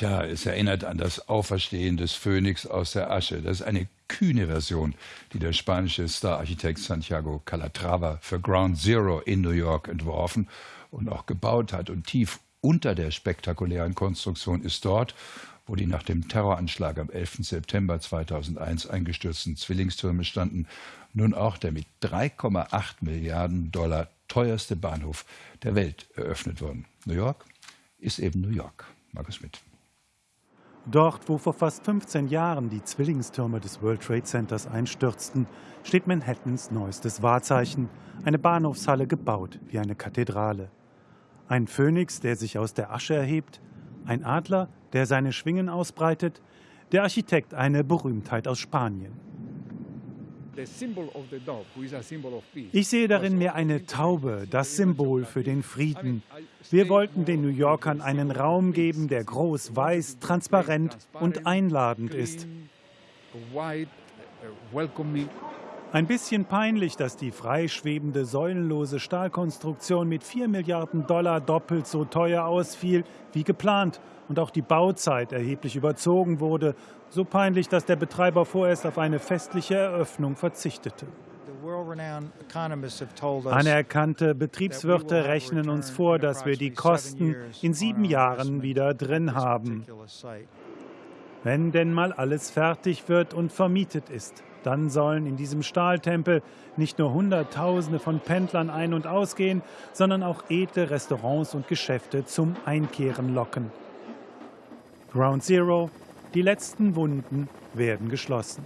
Tja, es erinnert an das Auferstehen des Phönix aus der Asche. Das ist eine kühne Version, die der spanische Stararchitekt Santiago Calatrava für Ground Zero in New York entworfen und auch gebaut hat. Und tief unter der spektakulären Konstruktion ist dort, wo die nach dem Terroranschlag am 11. September 2001 eingestürzten Zwillingstürme standen, nun auch der mit 3,8 Milliarden Dollar teuerste Bahnhof der Welt eröffnet worden. New York ist eben New York. Markus Schmidt. Dort, wo vor fast 15 Jahren die Zwillingstürme des World Trade Centers einstürzten, steht Manhattans neuestes Wahrzeichen, eine Bahnhofshalle gebaut wie eine Kathedrale. Ein Phönix, der sich aus der Asche erhebt, ein Adler, der seine Schwingen ausbreitet, der Architekt eine Berühmtheit aus Spanien. Ich sehe darin mehr eine Taube, das Symbol für den Frieden. Wir wollten den New Yorkern einen Raum geben, der groß, weiß, transparent und einladend ist. Ein bisschen peinlich, dass die freischwebende, säulenlose Stahlkonstruktion mit 4 Milliarden Dollar doppelt so teuer ausfiel wie geplant und auch die Bauzeit erheblich überzogen wurde. So peinlich, dass der Betreiber vorerst auf eine festliche Eröffnung verzichtete. Anerkannte Betriebswirte rechnen uns vor, dass wir die Kosten in sieben Jahren wieder drin haben. Wenn denn mal alles fertig wird und vermietet ist. Dann sollen in diesem Stahltempel nicht nur Hunderttausende von Pendlern ein- und ausgehen, sondern auch edle Restaurants und Geschäfte zum Einkehren locken. Ground Zero, die letzten Wunden werden geschlossen.